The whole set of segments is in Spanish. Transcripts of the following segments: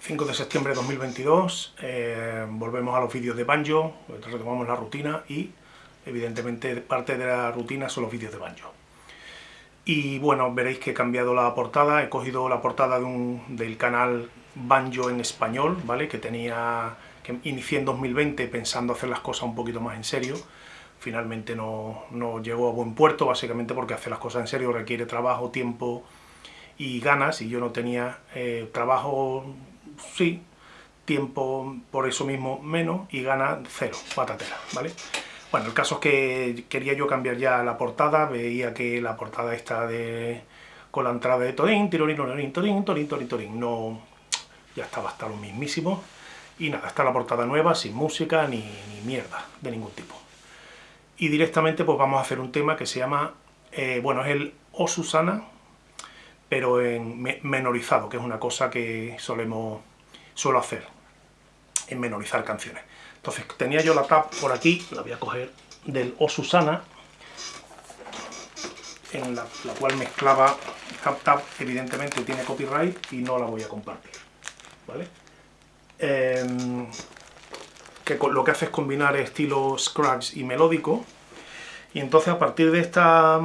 5 de septiembre de 2022, eh, volvemos a los vídeos de Banjo, retomamos la rutina y evidentemente parte de la rutina son los vídeos de Banjo. Y bueno, veréis que he cambiado la portada, he cogido la portada del canal Banjo en español, ¿vale? Que tenía, que inicié en 2020 pensando hacer las cosas un poquito más en serio, finalmente no, no llegó a buen puerto, básicamente porque hacer las cosas en serio requiere trabajo, tiempo y ganas, y yo no tenía eh, trabajo sí, tiempo por eso mismo menos y gana cero, patatera, ¿vale? Bueno, el caso es que quería yo cambiar ya la portada, veía que la portada está de con la entrada de Torín, Tirorín, Torín, Torín, Torín, Torín, Torín, no, ya estaba hasta lo mismísimo, y nada, está la portada nueva, sin música ni, mierda de ningún tipo. Y directamente pues vamos a hacer un tema que se llama, eh, bueno, es el O Susana, pero en menorizado, que es una cosa que solemos suelo hacer en menorizar canciones. Entonces tenía yo la tab por aquí, la voy a coger del O Susana, en la, cual mezclaba tab, evidentemente tiene copyright y no la voy a compartir. ¿vale? Em, que lo que hace es combinar estilo scratch y melódico, y entonces a partir de esta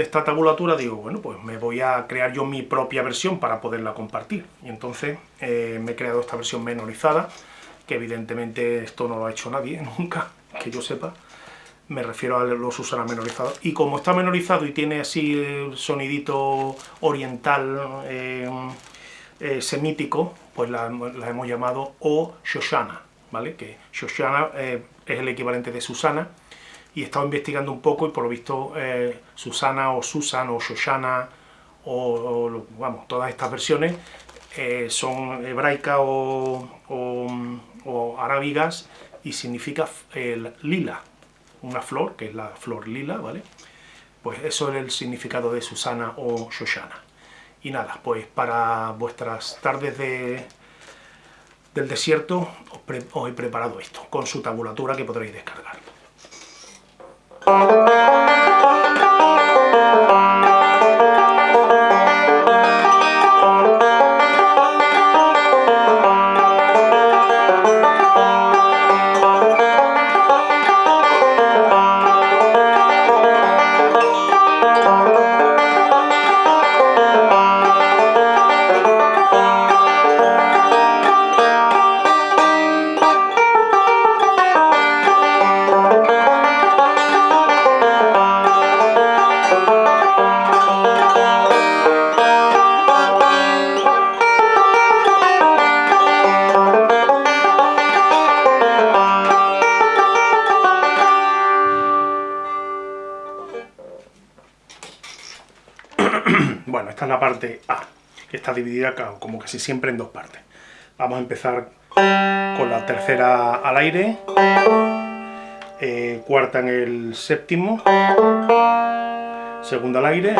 de esta tabulatura digo, bueno, pues me voy a crear yo mi propia versión para poderla compartir. Y entonces eh, me he creado esta versión menorizada, que evidentemente esto no lo ha hecho nadie nunca, que yo sepa. Me refiero a los Susana menorizados. Y como está menorizado y tiene así el sonidito oriental eh, eh, semítico, pues la, hemos llamado O Shoshana, ¿vale? Que Shoshana es el equivalente de Susana, y he estado investigando un poco y por lo visto eh, Susana o Susan o Shoshana o, vamos, todas estas versiones eh, son hebraicas o, o, arábigas y significa el lila, una flor, que es la flor lila, ¿vale? Pues eso es el significado de Susana o Shoshana. Y nada, pues para vuestras tardes de, del desierto os he preparado esto, con su tabulatura que podréis descargar. Bueno, esta es la parte A, que está dividida como casi siempre en dos partes. Vamos a empezar con la tercera al aire, eh, cuarta en el séptimo, segunda al aire,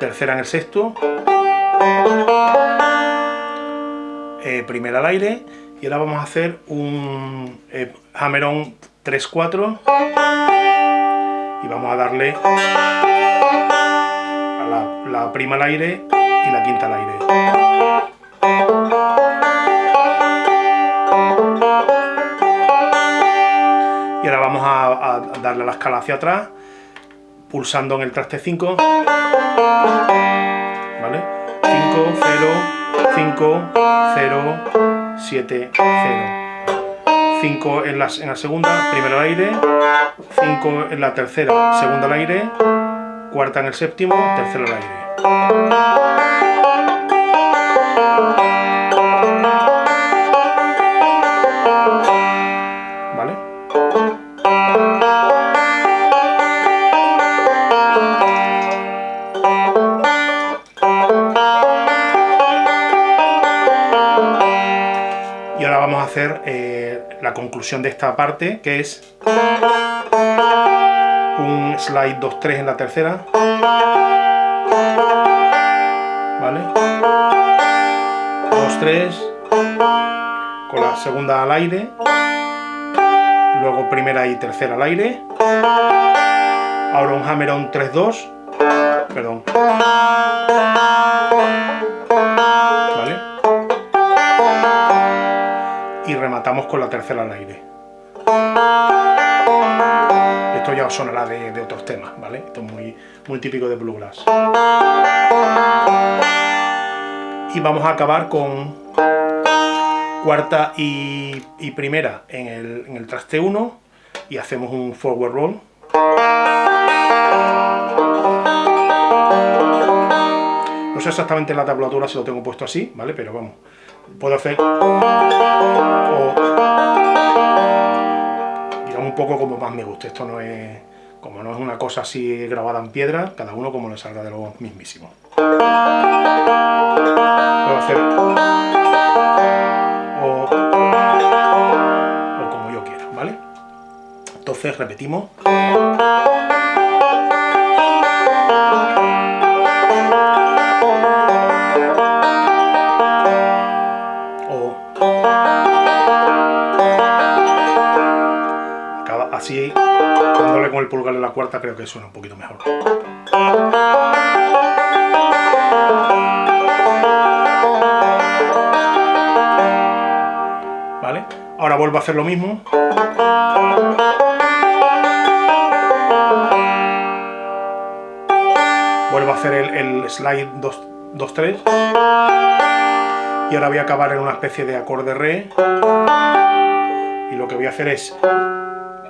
tercera en el sexto, eh, primera al aire, y ahora vamos a hacer un eh, hammer-on 3-4 y vamos a darle la, prima al aire y la quinta al aire. Y ahora vamos a, darle la escala hacia atrás, pulsando en el traste 5. ¿Vale? 5, 0, 5, 0, 7, 0. 5 en la, en la segunda, primero al aire, 5 en la tercera, segunda al aire, cuarta en el séptimo, tercero al aire. ¿Vale? Y ahora vamos a hacer eh, la conclusión de esta parte, que es un slide 2-3 en la tercera. ¿Vale? 2-3, con la segunda al aire, luego primera y tercera al aire, ahora un hammer on 3-2, perdón. ¿Vale? Y rematamos con la tercera al aire. Ya sonará de, otros temas, ¿vale? Esto es muy, muy típico de bluegrass. Y vamos a acabar con cuarta y, primera en el, en el traste 1 y hacemos un forward roll. No sé exactamente la tablatura si lo tengo puesto así, ¿vale? Pero vamos, puedo hacer... poco como más me guste, esto no es... Como no es una cosa así grabada en piedra, cada uno como le salga de lo mismísimo. Puedo hacer... O, o como yo quiera, ¿vale? Entonces repetimos. Cuarta, creo que suena un poquito mejor. ¿Vale? Ahora vuelvo a hacer lo mismo. Vuelvo a hacer el, slide 2-3. Y ahora voy a acabar en una especie de acorde re. Y lo que voy a hacer es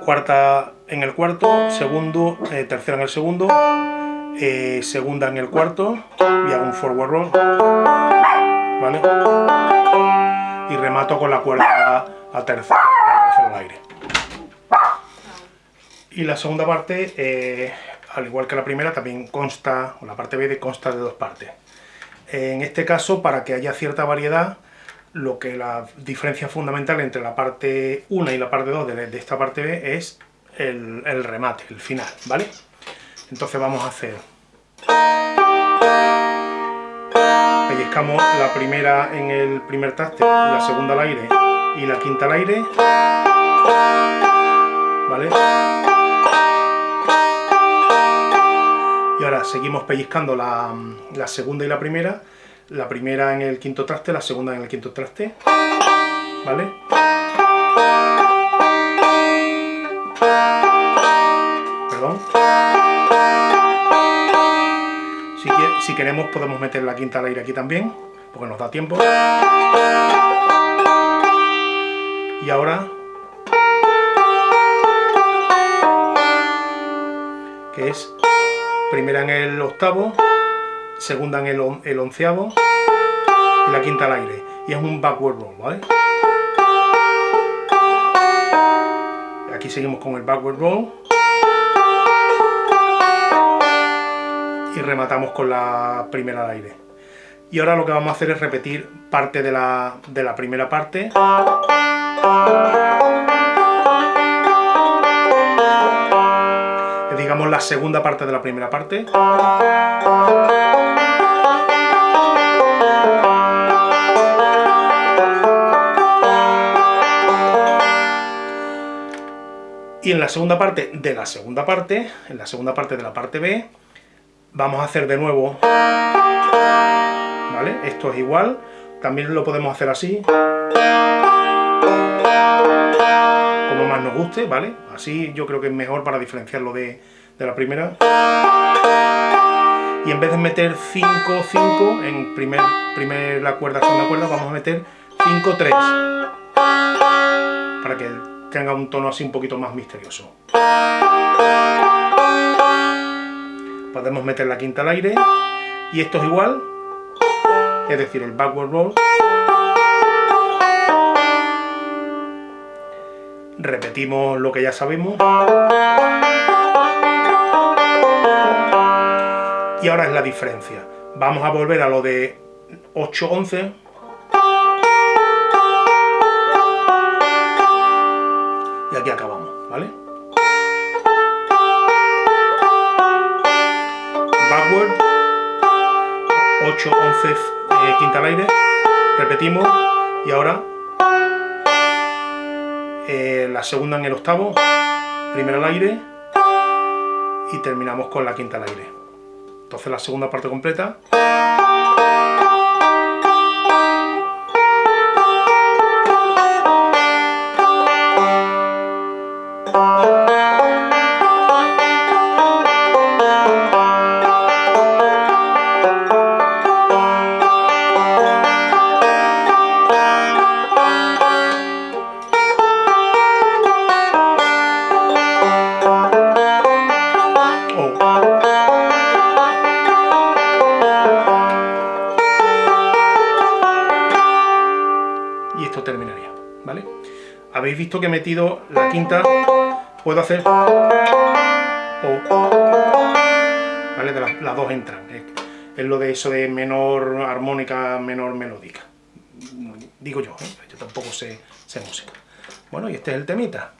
cuarta en el cuarto, segundo, eh, tercera en el segundo, eh, segunda en el cuarto y hago un forward roll, ¿vale? Y remato con la cuerda a tercera, al aire. Y la segunda parte, eh, al igual que la primera, también consta, o la parte B consta de dos partes. En este caso, para que haya cierta variedad, lo que la diferencia fundamental entre la parte 1 y la parte 2 de, esta parte B es el, remate, el final, ¿vale? Entonces vamos a hacer... Pellizcamos la primera en el primer taste, la segunda al aire y la quinta al aire, ¿vale? Y ahora seguimos pellizcando la segunda y la primera la primera en el quinto traste, la segunda en el quinto traste, ¿vale? Perdón. Si, queremos podemos meter la quinta al aire aquí también, porque nos da tiempo. Y ahora... que es primera en el octavo, segunda en el, onceavo y la quinta al aire. Y es un backward roll, ¿vale? Aquí seguimos con el backward roll. Y rematamos con la primera al aire. Y ahora lo que vamos a hacer es repetir parte de la, de la primera parte. digamos la segunda parte de la primera parte. Y en la segunda parte de la segunda parte, en la segunda parte de la parte B, vamos a hacer de nuevo, ¿vale? Esto es igual, también lo podemos hacer así, como más nos guste, ¿vale? Así yo creo que es mejor para diferenciarlo de, de la primera. Y en vez de meter 5, 5 en primer, primera cuerda, segunda cuerda, vamos a meter 5, 3. Para que tenga un tono así un poquito más misterioso. Podemos meter la quinta al aire, y esto es igual, es decir, el backward roll. Repetimos lo que ya sabemos. Y ahora es la diferencia. Vamos a volver a lo de 8-11, 8, 11, eh, quinta al aire, repetimos, y ahora eh, la segunda en el octavo, primera al aire, y terminamos con la quinta al aire. Entonces la segunda parte completa... habéis visto que he metido la quinta, puedo hacer... ¿Vale? De las, las dos entran. Es lo de eso de menor armónica, menor melódica. Digo yo, ¿eh? yo tampoco sé, sé música. Bueno, y este es el temita.